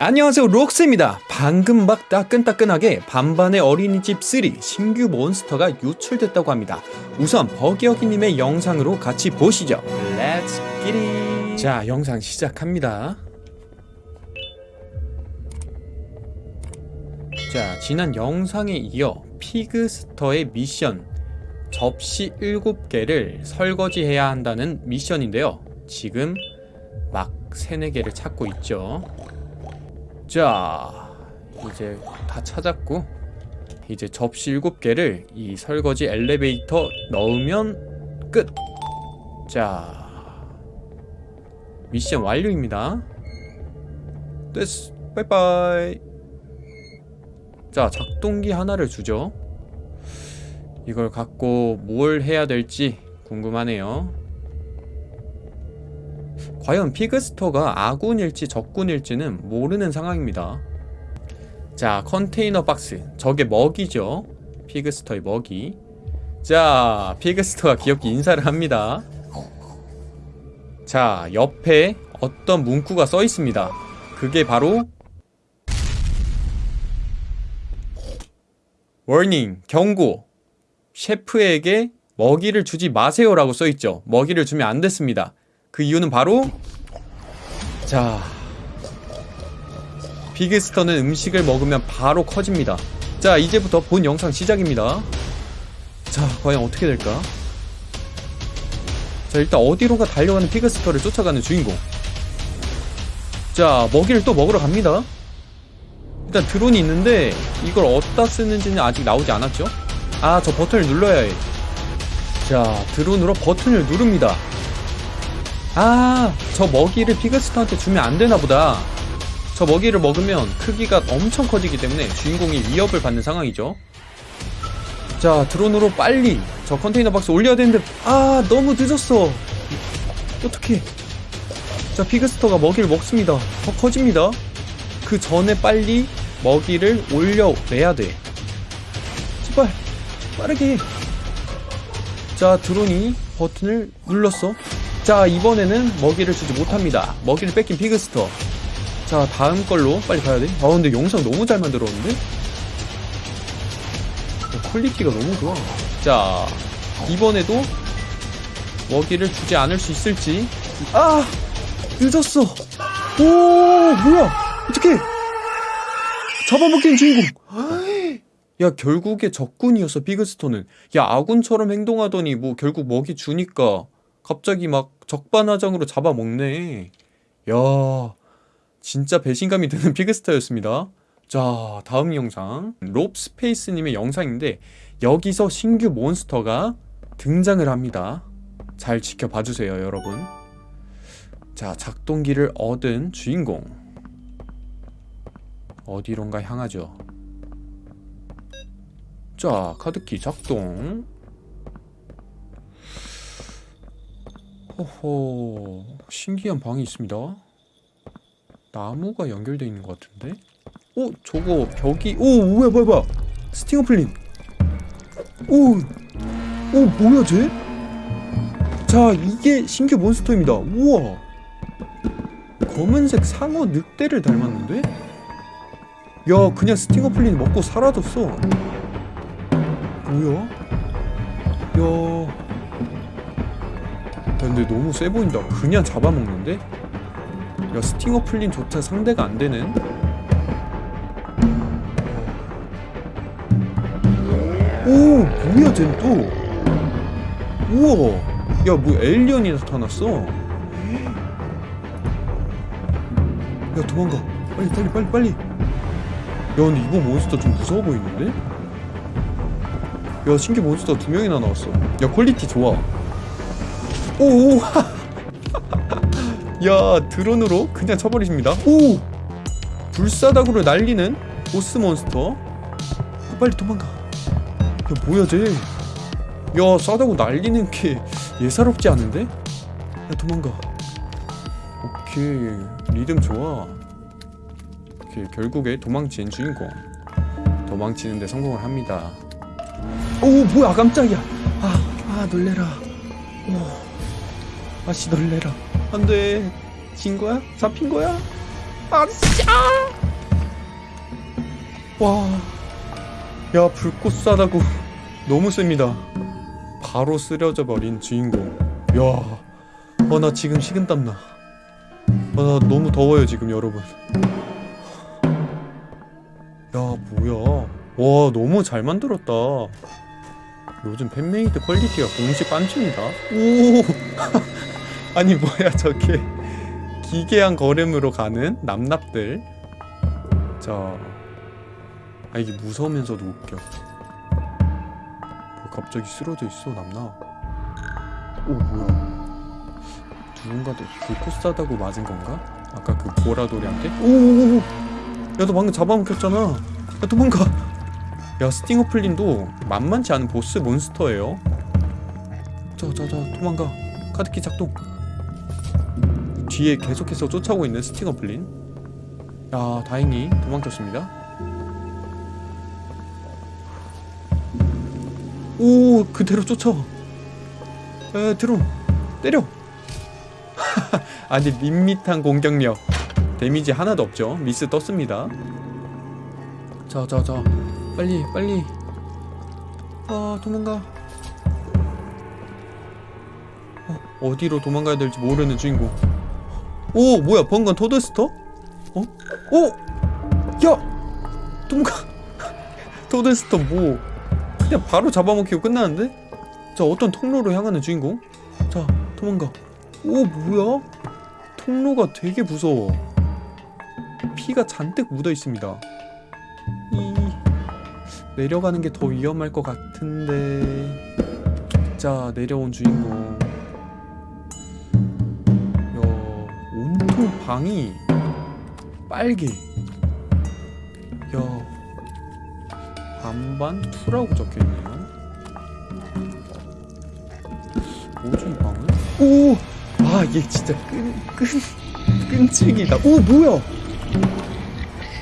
안녕하세요 록스입니다. 방금 막 따끈따끈하게 반반의 어린이집 3 신규 몬스터가 유출됐다고 합니다. 우선 버기어기님의 영상으로 같이 보시죠. let's get it 자 영상 시작합니다. 자 지난 영상에 이어 피그스터의 미션 접시 7개를 설거지해야 한다는 미션인데요. 지금 막 3, 4개를 찾고 있죠 자 이제 다 찾았고 이제 접시 7개를 이 설거지 엘리베이터 넣으면 끝! 자 미션 완료입니다. 됐어. 빠이빠이. 자 작동기 하나를 주죠. 이걸 갖고 뭘 해야 될지 궁금하네요 과연 피그스터가 아군일지 적군일지는 모르는 상황입니다. 자 컨테이너 박스. 저게 먹이죠? 피그스터의 먹이. 자 피그스터가 귀엽게 인사를 합니다. 자 옆에 어떤 문구가 써 있습니다. 그게 바로 워닝 경고. 셰프에게 먹이를 주지 마세요 라고 써있죠. 먹이를 주면 안 됐습니다 그 이유는 바로 자 비그스터는 음식을 먹으면 바로 커집니다. 자 이제부터 본 영상 시작입니다. 자 과연 어떻게 될까? 자 일단 어디론가 달려가는 피그스터를 쫓아가는 주인공. 자 먹이를 또 먹으러 갑니다. 일단 드론이 있는데 이걸 어디다 쓰는지는 아직 나오지 않았죠? 아 저 버튼을 눌러야 해자 드론으로 버튼을 누릅니다 아, 저 먹이를 피그스터한테 주면 안 되나 보다. 저 먹이를 먹으면 크기가 엄청 커지기 때문에 주인공이 위협을 받는 상황이죠. 자, 드론으로 빨리 저 컨테이너 박스 올려야 되는데 아, 너무 늦었어. 어떻게? 자, 피그스터가 먹이를 먹습니다. 더 커집니다. 그 전에 빨리 먹이를 올려내야 돼. 제발 빠르게. 자, 드론이 버튼을 눌렀어. 자 이번에는 먹이를 주지 못합니다. 먹이를 뺏긴 피그스터. 자 다음 걸로 빨리 가야 돼. 아 근데 영상 너무 잘 만들었는데? 퀄리티가 너무 좋아. 자 이번에도 먹이를 주지 않을 수 있을지. 아 늦었어. 오 뭐야? 어떻게 잡아먹힌 주인공. 야 결국에 적군이었어 피그스터는. 야 아군처럼 행동하더니 뭐 결국 먹이 주니까 갑자기 막 적반하장으로 잡아먹네. 야 진짜 배신감이 드는 피그스타였습니다. 자 다음 영상. 롭스페이스님의 영상인데 여기서 신규 몬스터가 등장을 합니다. 잘 지켜봐주세요 여러분. 자 작동기를 얻은 주인공. 어디론가 향하죠. 자 카드키 작동 호호 신기한 방이 있습니다 나무가 연결되어 있는 것 같은데? 오 저거 벽이 오 뭐야 뭐야 뭐야 스팅어 플린 오, 오 뭐야 쟤? 자 이게 신규 몬스터입니다 우와 검은색 상어 늑대를 닮았는데? 야 그냥 스팅어 플린 먹고 사라졌어 뭐야? 야 근데 너무 세 보인다 그냥 잡아먹는데? 야 스팅어 플린조차 상대가 안되는? 오 뭐야 쟨 또? 우와 야뭐 에일리언이 나타났어 야 도망가 빨리 빨리 빨리 빨리 야 근데 이거 몬스터 좀 무서워 보이는데? 야 신규 몬스터 두 명이나 나왔어 야 퀄리티 좋아 오! 야 드론으로 그냥 쳐버리십니다. 오! 불사닥으로 날리는 보스 몬스터. 빨리 도망가. 야 뭐야 쟤야 싸다고 날리는 게 예사롭지 않은데? 야 도망가. 오케이 리듬 좋아. 오케이 결국에 도망친 주인공. 도망치는데 성공을 합니다. 오 뭐야 깜짝이야. 아, 아 놀래라. 오. 아씨 놀래라 안돼 진 거야? 잡힌 거야? 아씨 아! 와, 야 불꽃 쏴다고 너무 셉니다. 바로 쓰러져 버린 주인공. 야, 어, 나 지금 식은땀 나. 아, 나 너무 더워요 지금 여러분. 야 뭐야? 와 너무 잘 만들었다. 요즘 fan-made 퀄리티가 공식 뺨침이다. 오, 아니 뭐야 저게 기괴한 걸음으로 가는 납납들. 자, 아 이게 무서우면서도 웃겨. 뭐 갑자기 쓰러져 있어 남나. 오 뭐야? 누군가도 불꽃 싸다구 맞은 건가? 아까 그 보라돌이한테? 오오오오! 야너 방금 잡아먹혔잖아 야 도망가 야 스팅어플린도 만만치 않은 보스 몬스터예요 자자자 도망가 카드키 작동 뒤에 계속해서 쫓아오고 있는 스팅어플린. 야 다행히 도망쳤습니다. 오 그대로 쫓아 에 드론 때려. 아니 밋밋한 공격력. 데미지 하나도 없죠. 미스 떴습니다. 자자자. 빨리 빨리. 아 도망가. 어, 어디로 도망가야 될지 모르는 주인공 오 뭐야 번건 토드스터? 어? 오! 야! 도망가 토드스터 뭐 그냥 바로 잡아먹히고 끝나는데? 자 어떤 통로로 향하는 주인공? 자 도망가 오 뭐야? 통로가 되게 무서워 피가 잔뜩 묻어 있습니다 이 내려가는 게 더 위험할 것 같은데 자 내려온 주인공 온통 방이 빨개 야 반반 two라고 적혀있네요 뭐지 이 방은? 오! 아, 얘 진짜 끈, 끈, 끈질기다. 오, 뭐야?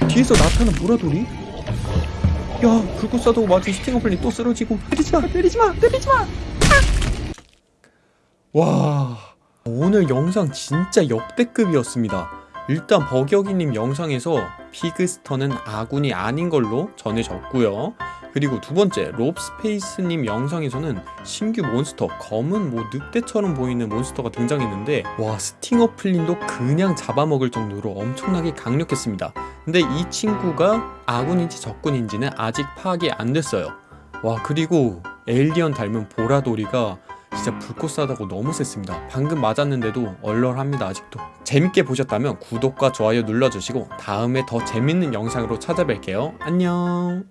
뒤에서 나타난 보라돌이? 야, 불꽃 싸다구 맞은 스팅어플린 또 쓰러지고. 때리지 마, 때리지 마, 때리지 마! 와, 오늘 영상 진짜 역대급이었습니다. 일단 버격이님 영상에서 피그스터는 아군이 아닌 걸로 전해졌고요. 그리고 두 번째 롭스페이스님 영상에서는 신규 몬스터 검은 뭐 늑대처럼 보이는 몬스터가 등장했는데 와 스팅어 플린도 그냥 잡아먹을 정도로 엄청나게 강력했습니다. 근데 이 친구가 아군인지 적군인지는 아직 파악이 안 됐어요. 와 그리고 에일리언 닮은 보라돌이가 진짜 불꽃 싸다구 너무 셌습니다. 방금 맞았는데도 얼얼합니다 아직도. 재밌게 보셨다면 구독과 좋아요 눌러주시고 다음에 더 재밌는 영상으로 찾아뵐게요. 안녕